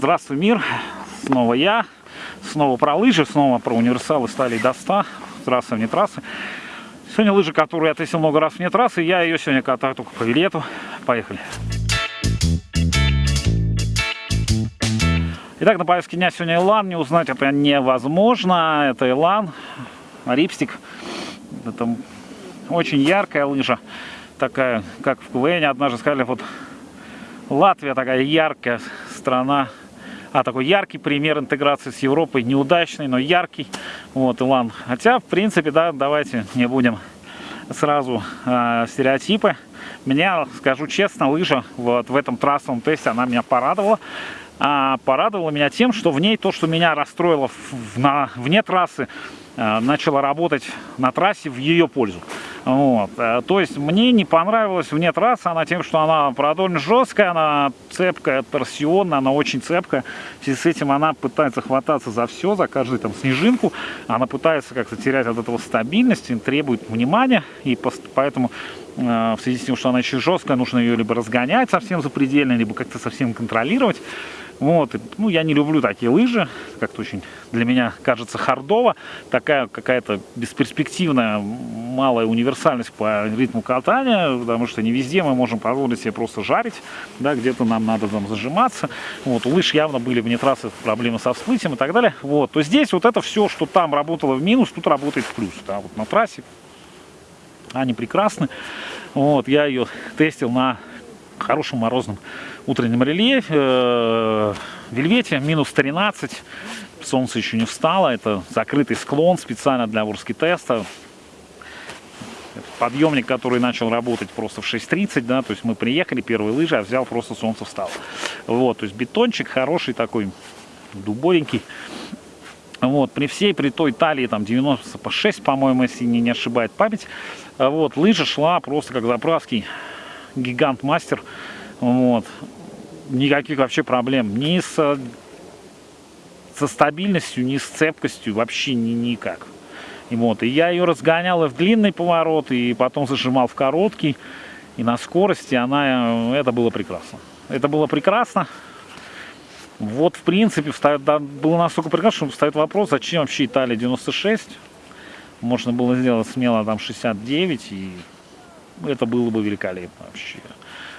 Здравствуй, мир! Снова я, снова про лыжи, снова про универсалы стали до 100, трассы вне трассы. Сегодня лыжи, которую я тестил много раз вне трассы, я ее сегодня катаю только по вилету. Поехали! Итак, на повестке дня сегодня Элан. Не узнать это невозможно. Это Элан, рипстик. Это очень яркая лыжа. Такая, как в КВН однажды сказали, вот Латвия такая яркая страна. А, такой яркий пример интеграции с Европой. Неудачный, но яркий. Вот, Илан. Хотя, в принципе, да, давайте не будем сразу э, стереотипы. Меня, скажу честно, лыжа вот в этом трассовом тесте, она меня порадовала. А, порадовала меня тем, что в ней то, что меня расстроило в, на, вне трассы, э, начало работать на трассе в ее пользу. Вот. Э, то есть мне не понравилась вне трассы она тем, что она продольно жесткая, она цепкая, торсионная, она очень цепкая. В с этим она пытается хвататься за все, за каждую там снежинку. Она пытается как-то терять от этого стабильность, требует внимания. И поэтому э, в связи с тем, что она еще жесткая, нужно ее либо разгонять совсем запредельно, либо как-то совсем контролировать. Вот, ну, я не люблю такие лыжи, как-то очень для меня кажется хардово, такая какая-то бесперспективная, малая универсальность по ритму катания, потому что не везде мы можем позволить себе просто жарить, да, где-то нам надо там зажиматься, вот, у лыж явно были вне трассы проблемы со всплытием и так далее, вот, то здесь вот это все, что там работало в минус, тут работает в плюс, да, вот на трассе. Они прекрасны, вот, я ее тестил на хорошем морозном утреннем рельефе, э, вельвете, минус 13, солнце еще не встало, это закрытый склон специально для ворски теста. Подъемник, который начал работать просто в 6.30, да, то есть мы приехали, первые лыжи, а взял просто солнце встало. Вот, то есть бетончик хороший такой, дубовенький. Вот, при всей, при той талии, там, 90 по 6, по-моему, если не, не ошибает память, вот, лыжа шла просто как заправский гигант-мастер. Вот. Никаких вообще проблем ни с, со стабильностью, ни с цепкостью, вообще ни, никак. И, вот, и я ее разгонял и в длинный поворот, и потом зажимал в короткий. И на скорости она, это было прекрасно. Это было прекрасно. Вот, в принципе, встает, да, было настолько прекрасно, что встает вопрос, зачем вообще Италия 96? Можно было сделать смело там 69, и это было бы великолепно вообще.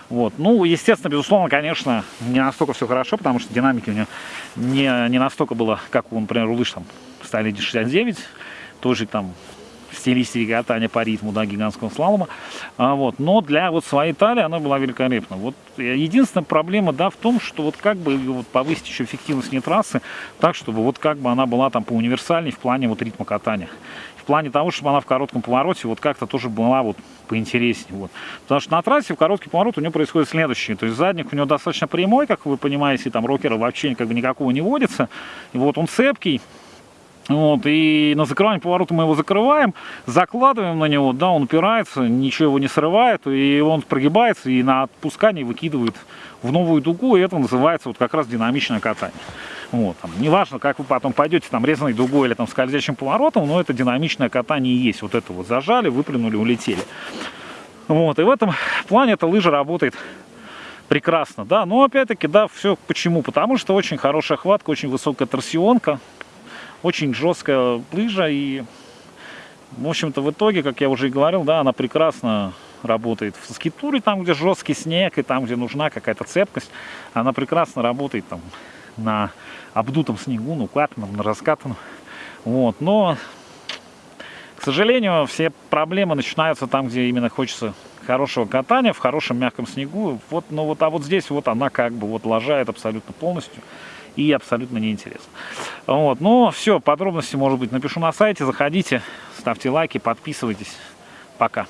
Вот. Ну, естественно, безусловно, конечно, не настолько все хорошо, потому что динамики у него не, не настолько было, как у, например, у лыж там стали 69, тоже там стилистики катания по ритму, да, гигантского слалома. А, вот. Но для вот своей талии она была великолепна. Вот единственная проблема, да, в том, что вот как бы вот повысить еще эффективность не трассы, так, чтобы вот как бы она была там по универсальней в плане вот ритма катания в плане того, чтобы она в коротком повороте вот как-то тоже была вот поинтереснее. Вот. Потому что на трассе в короткий поворот у нее происходит следующее. То есть задник у него достаточно прямой, как вы понимаете, там рокера вообще как бы никакого не водится. И вот он цепкий. Вот, и на закрывание поворота мы его закрываем, закладываем на него, да, он упирается, ничего его не срывает, и он прогибается и на отпускании выкидывает в новую дугу, и это называется вот как раз динамичное катание. Вот, там, неважно, как вы потом пойдете там резаной дугой или там скользящим поворотом, но это динамичное катание есть. Вот это вот зажали, выплюнули, улетели. Вот, и в этом плане эта лыжа работает прекрасно, да, но опять-таки, да, все почему? Потому что очень хорошая хватка, очень высокая торсионка, очень жесткая лыжа и, в общем-то, в итоге, как я уже и говорил, да, она прекрасно работает в скитуре, там, где жесткий снег, и там, где нужна какая-то цепкость, она прекрасно работает там на обдутом снегу, ну, катаном, на раскатанном. Вот, но, к сожалению, все проблемы начинаются там, где именно хочется хорошего катания, в хорошем мягком снегу. Вот, ну вот, а вот здесь вот она как бы вот лажает абсолютно полностью и абсолютно неинтересно. Вот, ну все, подробности, может быть, напишу на сайте, заходите, ставьте лайки, подписывайтесь. Пока.